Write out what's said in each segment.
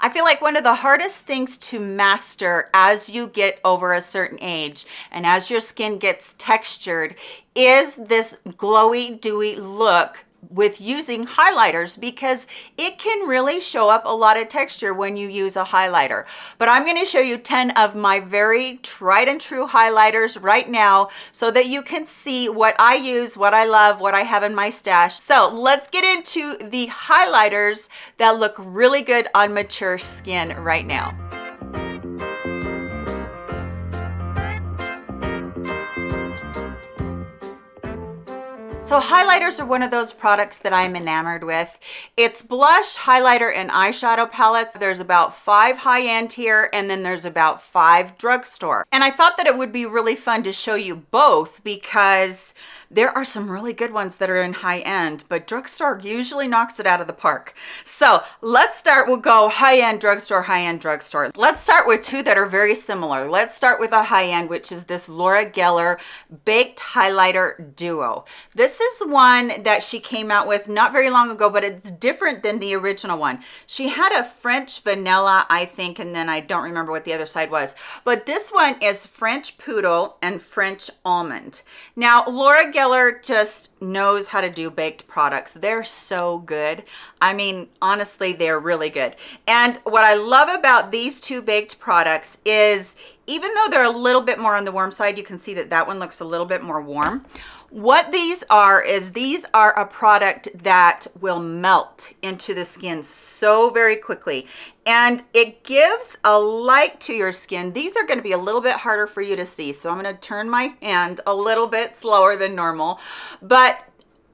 I feel like one of the hardest things to master as you get over a certain age and as your skin gets textured is this glowy, dewy look with using highlighters because it can really show up a lot of texture when you use a highlighter. But I'm going to show you 10 of my very tried and true highlighters right now so that you can see what I use, what I love, what I have in my stash. So let's get into the highlighters that look really good on mature skin right now. So highlighters are one of those products that I'm enamored with. It's blush, highlighter, and eyeshadow palettes. There's about five high-end here, and then there's about five drugstore. And I thought that it would be really fun to show you both because there are some really good ones that are in high end, but drugstore usually knocks it out of the park. So let's start, we'll go high end drugstore, high end drugstore. Let's start with two that are very similar. Let's start with a high end, which is this Laura Geller Baked Highlighter Duo. This is one that she came out with not very long ago, but it's different than the original one. She had a French vanilla, I think, and then I don't remember what the other side was. But this one is French Poodle and French Almond. Now, Laura Geller just knows how to do baked products. They're so good. I mean, honestly, they're really good. And what I love about these two baked products is even though they're a little bit more on the warm side, you can see that that one looks a little bit more warm. What these are is these are a product that will melt into the skin so very quickly and it gives a light to your skin. These are gonna be a little bit harder for you to see. So I'm gonna turn my hand a little bit slower than normal, but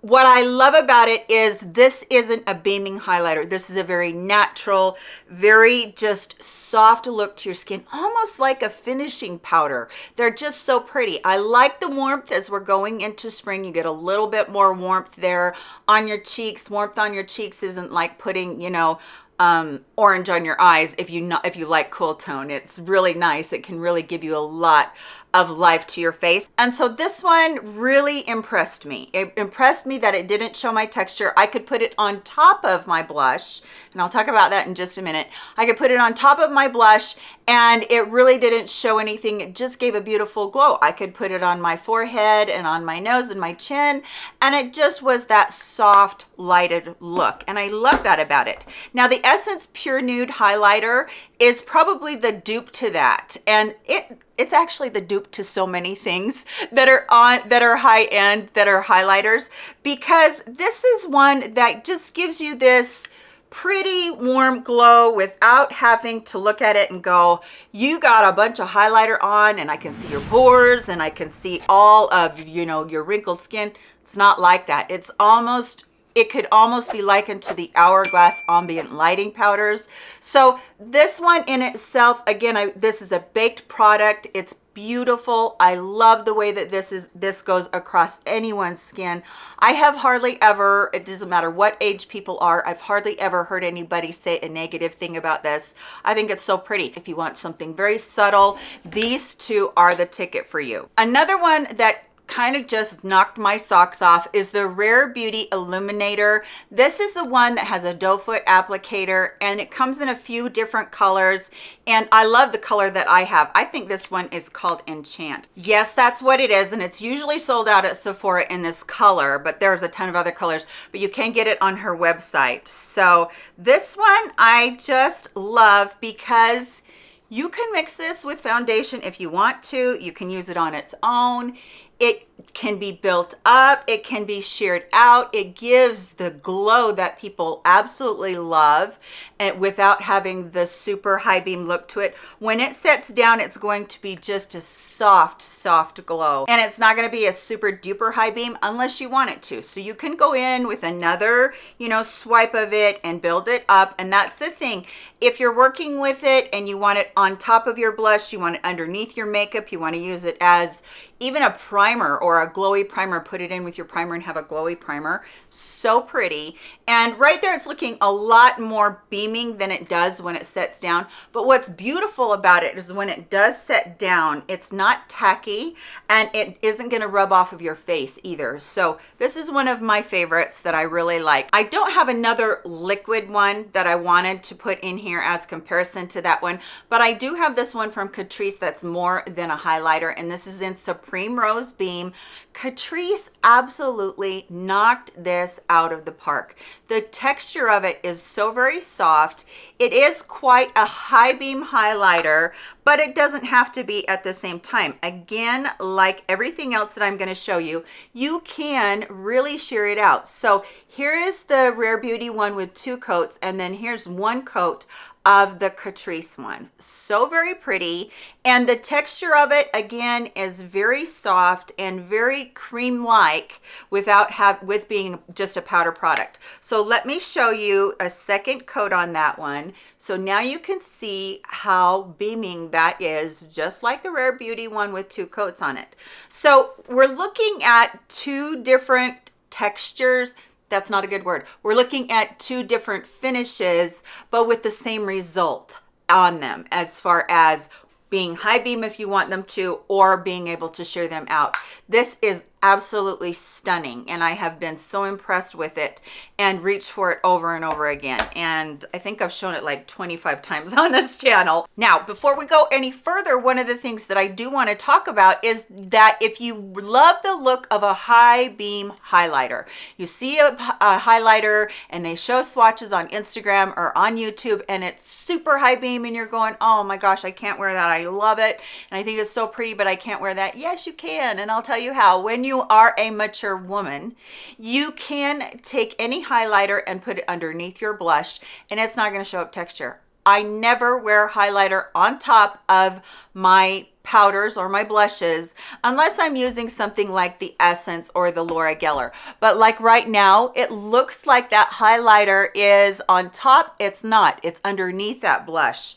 what I love about it is this isn't a beaming highlighter. This is a very natural, very just soft look to your skin, almost like a finishing powder. They're just so pretty. I like the warmth as we're going into spring. You get a little bit more warmth there on your cheeks. Warmth on your cheeks isn't like putting, you know, um, orange on your eyes if you not if you like cool tone. It's really nice. It can really give you a lot of life to your face. And so this one really impressed me. It impressed me that it didn't show my texture. I could put it on top of my blush, and I'll talk about that in just a minute. I could put it on top of my blush and it really didn't show anything. It just gave a beautiful glow. I could put it on my forehead and on my nose and my chin, and it just was that soft lighted look. And I love that about it. Now the Essence Pure Nude Highlighter is probably the dupe to that. And it it's actually the dupe to so many things that are on that are high end that are highlighters because this is one that just gives you this pretty warm glow without having to look at it and go you got a bunch of highlighter on and i can see your pores and i can see all of you know your wrinkled skin it's not like that it's almost it could almost be likened to the hourglass ambient lighting powders. So this one in itself again I, this is a baked product. It's beautiful. I love the way that this is this goes across anyone's skin. I have hardly ever it doesn't matter what age people are i've hardly ever heard anybody say a negative thing about this. I think it's so pretty if you want something very subtle. These two are the ticket for you. Another one that kind of just knocked my socks off is the Rare Beauty Illuminator. This is the one that has a doe foot applicator and it comes in a few different colors and I love the color that I have. I think this one is called Enchant. Yes, that's what it is and it's usually sold out at Sephora in this color, but there's a ton of other colors, but you can get it on her website. So this one I just love because you can mix this with foundation if you want to. You can use it on its own it can be built up it can be sheared out it gives the glow that people absolutely love and without having the super high beam look to it. When it sets down it's going to be just a soft soft glow. And it's not going to be a super duper high beam unless you want it to. So you can go in with another you know swipe of it and build it up. And that's the thing. If you're working with it and you want it on top of your blush you want it underneath your makeup you want to use it as even a primer or a glowy primer, put it in with your primer and have a glowy primer. So pretty. And right there, it's looking a lot more beaming than it does when it sets down. But what's beautiful about it is when it does set down, it's not tacky and it isn't gonna rub off of your face either. So this is one of my favorites that I really like. I don't have another liquid one that I wanted to put in here as comparison to that one, but I do have this one from Catrice that's more than a highlighter and this is in Cream rose Beam. Catrice absolutely knocked this out of the park. The texture of it is so very soft. It is quite a high beam highlighter, but it doesn't have to be at the same time. Again, like everything else that I'm gonna show you, you can really sheer it out. So here is the Rare Beauty one with two coats, and then here's one coat of the Catrice one. So very pretty. And the texture of it, again, is very soft and very cream-like without have with being just a powder product. So let me show you a second coat on that one. So now you can see how beaming that is, just like the Rare Beauty one with two coats on it. So we're looking at two different textures that's not a good word. We're looking at two different finishes, but with the same result on them as far as being high beam if you want them to, or being able to sheer them out. This is absolutely stunning and I have been so impressed with it and reached for it over and over again. And I think I've shown it like 25 times on this channel. Now before we go any further one of the things that I do want to talk about is that if you love the look of a high beam highlighter you see a, a highlighter and they show swatches on Instagram or on YouTube and it's super high beam and you're going oh my gosh I can't wear that. I love it. And I think it's so pretty but I can't wear that. Yes you can and I'll tell you how. When you you are a mature woman, you can take any highlighter and put it underneath your blush and it's not going to show up texture. I never wear highlighter on top of my powders or my blushes unless I'm using something like the Essence or the Laura Geller. But like right now, it looks like that highlighter is on top. It's not. It's underneath that blush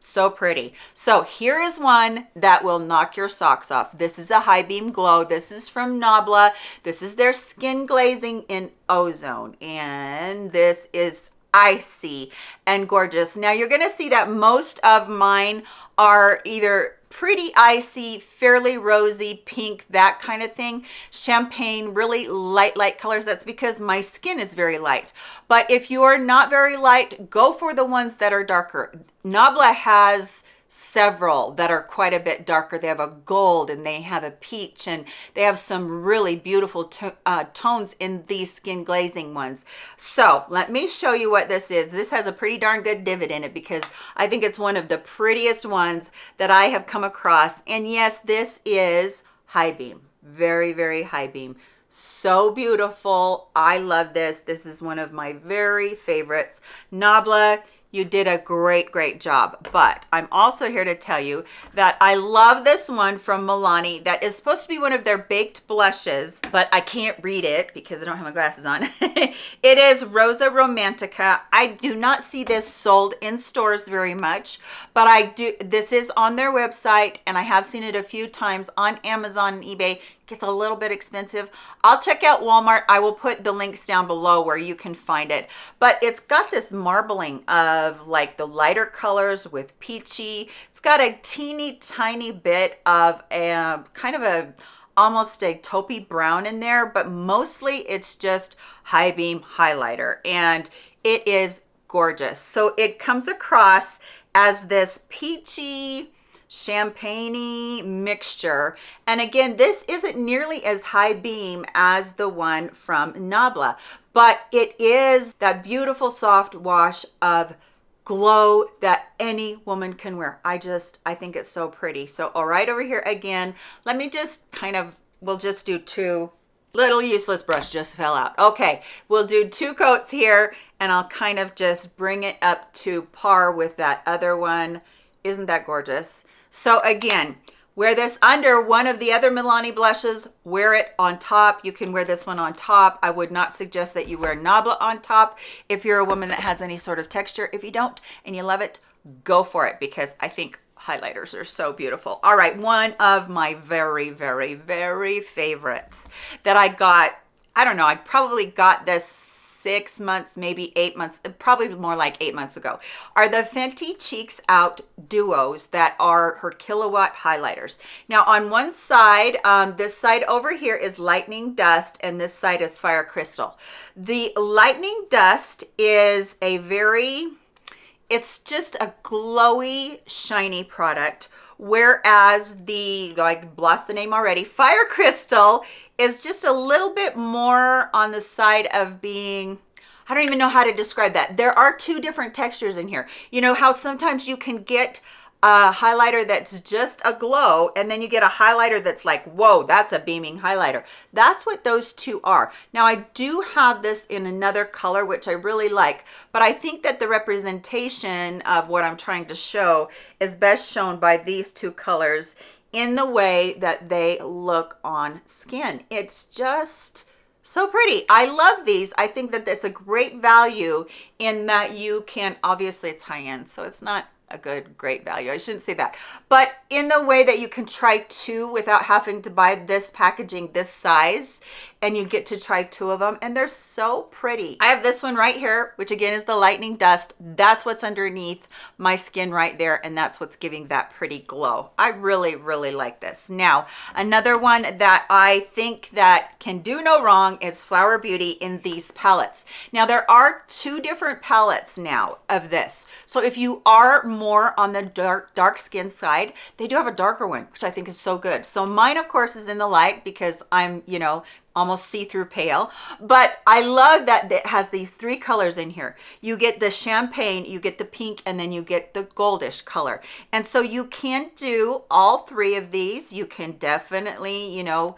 so pretty. So here is one that will knock your socks off. This is a high beam glow. This is from nabla this is their skin glazing in ozone. And this is icy and gorgeous. Now you're going to see that most of mine are either pretty icy, fairly rosy, pink, that kind of thing. Champagne, really light, light colors. That's because my skin is very light. But if you are not very light, go for the ones that are darker. Nabla has several that are quite a bit darker. They have a gold and they have a peach and they have some really beautiful to uh, tones in these skin glazing ones. So let me show you what this is. This has a pretty darn good divot in it because I think it's one of the prettiest ones that I have come across. And yes, this is high beam, very, very high beam so beautiful i love this this is one of my very favorites nabla you did a great great job. But i'm also here to tell you that i love this one from milani that is supposed to be one of their baked blushes but i can't read it because i don't have my glasses on. It is rosa romantica. I do not see this sold in stores very much but i do this is on their website and i have seen it a few times on amazon and ebay gets a little bit expensive i'll check out walmart. I will put the links down below where you can find it. But it's got this marbling of like the lighter colors with peachy. It's got a teeny tiny bit of a kind of a almost a taupey brown in there but mostly it's just high beam highlighter and it is gorgeous. So it comes across as this peachy champagne mixture. And again, this isn't nearly as high beam as the one from Nabla, but it is that beautiful soft wash of glow that any woman can wear. I just, I think it's so pretty. So all right over here again, let me just kind of, we'll just do two little useless brush just fell out okay we'll do two coats here and i'll kind of just bring it up to par with that other one isn't that gorgeous so again, wear this under one of the other Milani blushes, wear it on top. You can wear this one on top. I would not suggest that you wear Nabla on top if you're a woman that has any sort of texture. If you don't and you love it, go for it because I think highlighters are so beautiful. All right, one of my very, very, very favorites that I got, I don't know, I probably got this six months, maybe eight months, probably more like eight months ago, are the Fenty Cheeks Out Duos that are her Killawatt highlighters. Now on one side, um, this side over here is Lightning Dust and this side is Fire Crystal. The Lightning Dust is a very, it's just a glowy, shiny product whereas the like blast the name already fire crystal is just a little bit more on the side of being I don't even know how to describe that. There are two different textures in here. You know how sometimes you can get a highlighter that's just a glow and then you get a highlighter that's like whoa that's a beaming highlighter that's what those two are now i do have this in another color which i really like but i think that the representation of what i'm trying to show is best shown by these two colors in the way that they look on skin. It's just so pretty. I love these. I think that it's a great value in that you can, obviously it's high end, so it's not a good great value. I shouldn't say that. But in the way that you can try two without having to buy this packaging this size and you get to try two of them and they're so pretty. I have this one right here which again is the lightning dust. That's what's underneath my skin right there and that's what's giving that pretty glow. I really really like this. Now another one that i think that can do no wrong is flower beauty in these palettes. Now there are two different palettes now of this. So if you are more on the dark dark skin side. They do have a darker one which i think is so good. So mine of course is in the light because i'm you know almost see-through pale. But i love that it has these three colors in here. You get the champagne you get the pink and then you get the goldish color. And so you can do all three of these. You can definitely you know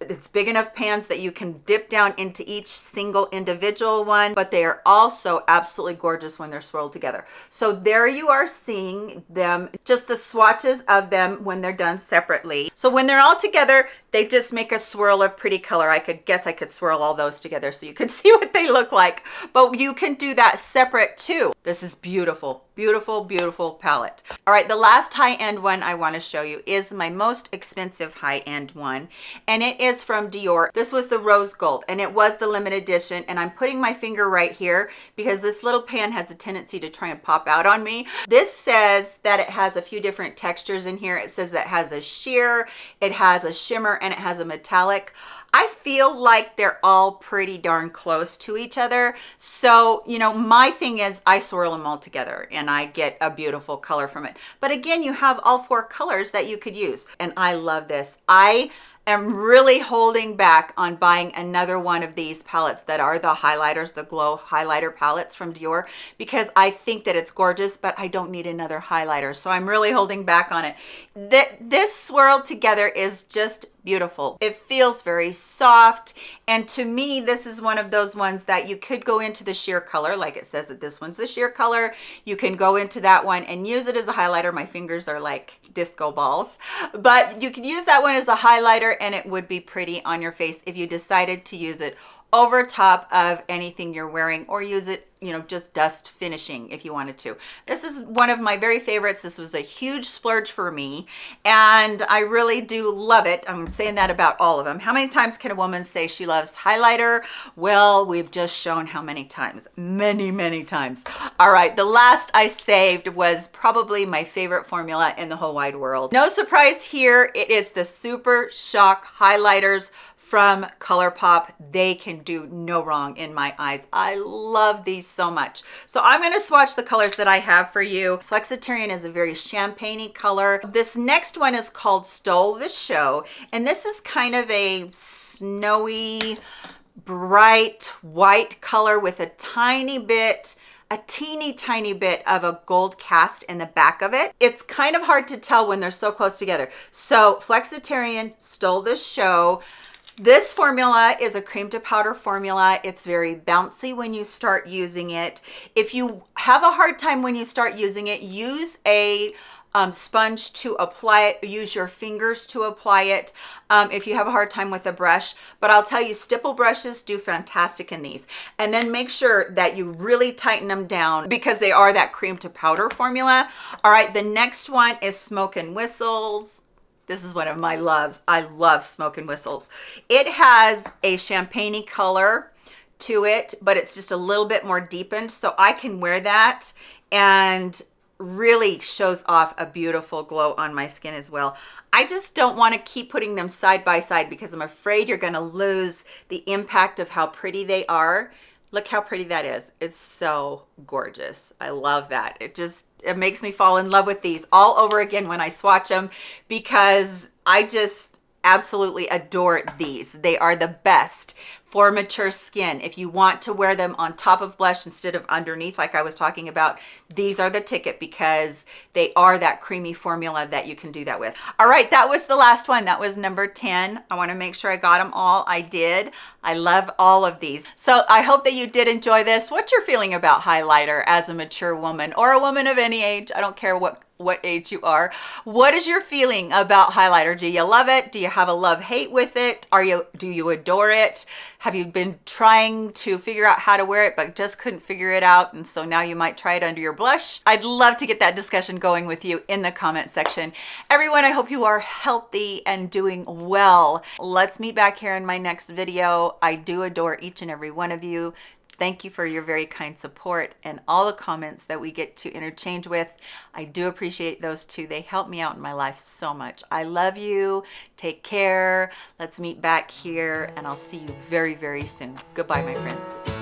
it's big enough pans that you can dip down into each single individual one but they are also absolutely gorgeous when they're swirled together. So there you are seeing them just the swatches of them when they're done separately. So when they're all together they just make a swirl of pretty color. I could guess i could swirl all those together so you could see what they look like. But you can do that separate too. This is beautiful beautiful beautiful palette. All right the last high-end one i want to show you is my most expensive high-end one and it is from dior. This was the rose gold and it was the limited edition and i'm putting my finger right here because this little pan has a tendency to try and pop out on me. This says that it has a few different textures in here. It says that it has a sheer it has a shimmer and it has a metallic I feel like they're all pretty darn close to each other. So, you know, my thing is I swirl them all together and I get a beautiful color from it. But again, you have all four colors that you could use. And I love this. I am really holding back on buying another one of these palettes that are the highlighters, the glow highlighter palettes from Dior, because I think that it's gorgeous, but I don't need another highlighter. So I'm really holding back on it. This swirled together is just beautiful. It feels very soft. And to me, this is one of those ones that you could go into the sheer color, like it says that this one's the sheer color. You can go into that one and use it as a highlighter. My fingers are like disco balls, but you can use that one as a highlighter and it would be pretty on your face if you decided to use it over top of anything you're wearing or use it you know just dust finishing if you wanted to. This is one of my very favorites. This was a huge splurge for me and i really do love it. I'm saying that about all of them. How many times can a woman say she loves highlighter? Well we've just shown how many times. Many many times. All right the last i saved was probably my favorite formula in the whole wide world. No surprise here it is the super shock highlighters from ColourPop. They can do no wrong in my eyes. I love these so much. So I'm going to swatch the colors that I have for you. Flexitarian is a very champagne color. This next one is called Stole the Show. And this is kind of a snowy, bright white color with a tiny bit a teeny tiny bit of a gold cast in the back of it. It's kind of hard to tell when they're so close together. So Flexitarian stole the show. This formula is a cream to powder formula. It's very bouncy when you start using it. If you have a hard time when you start using it, use a um, sponge to apply it. Use your fingers to apply it um, if you have a hard time with a brush. But I'll tell you, stipple brushes do fantastic in these. And then make sure that you really tighten them down because they are that cream to powder formula. All right, the next one is Smoke and Whistles. This is one of my loves. I love Smoke and Whistles. It has a champagne color to it, but it's just a little bit more deepened. So I can wear that and really shows off a beautiful glow on my skin as well. I just don't want to keep putting them side by side because I'm afraid you're going to lose the impact of how pretty they are. Look how pretty that is. It's so gorgeous. I love that. It just, it makes me fall in love with these all over again when I swatch them because I just absolutely adore these. They are the best for mature skin. If you want to wear them on top of blush instead of underneath, like I was talking about, these are the ticket because they are that creamy formula that you can do that with. All right, that was the last one. That was number 10. I wanna make sure I got them all. I did. I love all of these. So I hope that you did enjoy this. What's your feeling about highlighter as a mature woman or a woman of any age? I don't care what what age you are. What is your feeling about highlighter? Do you love it? Do you have a love-hate with it? Are you do you adore it? Have you been trying to figure out how to wear it but just couldn't figure it out and so now you might try it under your blush? I'd love to get that discussion going with you in the comment section. Everyone, I hope you are healthy and doing well. Let's meet back here in my next video. I do adore each and every one of you. Thank you for your very kind support and all the comments that we get to interchange with. I do appreciate those too. They help me out in my life so much. I love you. Take care. Let's meet back here and I'll see you very, very soon. Goodbye, my friends.